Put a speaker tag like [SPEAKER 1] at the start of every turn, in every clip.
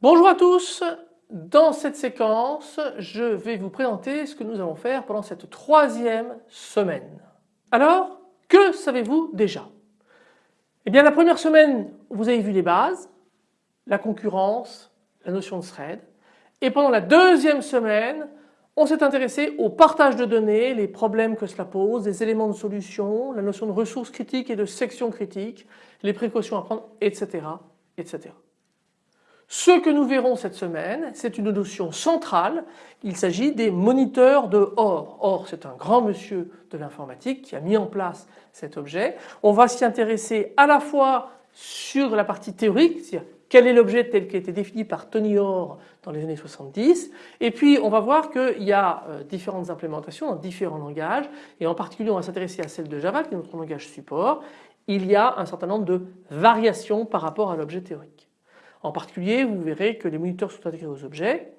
[SPEAKER 1] Bonjour à tous, dans cette séquence je vais vous présenter ce que nous allons faire pendant cette troisième semaine. Alors que savez-vous déjà? Eh bien la première semaine vous avez vu les bases, la concurrence, la notion de thread et pendant la deuxième semaine on s'est intéressé au partage de données, les problèmes que cela pose, les éléments de solution, la notion de ressources critiques et de sections critiques, les précautions à prendre, etc. etc. Ce que nous verrons cette semaine, c'est une notion centrale. Il s'agit des moniteurs de OR. OR, c'est un grand monsieur de l'informatique qui a mis en place cet objet. On va s'y intéresser à la fois sur la partie théorique, c'est-à-dire quel est l'objet tel qu'il a été défini par Tony Orr dans les années 70 et puis on va voir qu'il y a euh, différentes implémentations dans différents langages et en particulier on va s'intéresser à celle de Java qui est notre langage support. Il y a un certain nombre de variations par rapport à l'objet théorique. En particulier, vous verrez que les moniteurs sont intégrés aux objets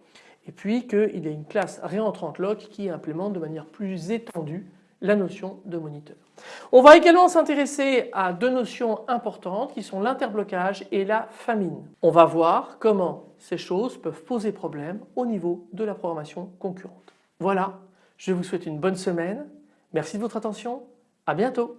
[SPEAKER 1] et puis qu'il y a une classe réentrante lock qui implémente de manière plus étendue la notion de moniteur. On va également s'intéresser à deux notions importantes qui sont l'interblocage et la famine. On va voir comment ces choses peuvent poser problème au niveau de la programmation concurrente. Voilà, je vous souhaite une bonne semaine. Merci de votre attention. À bientôt.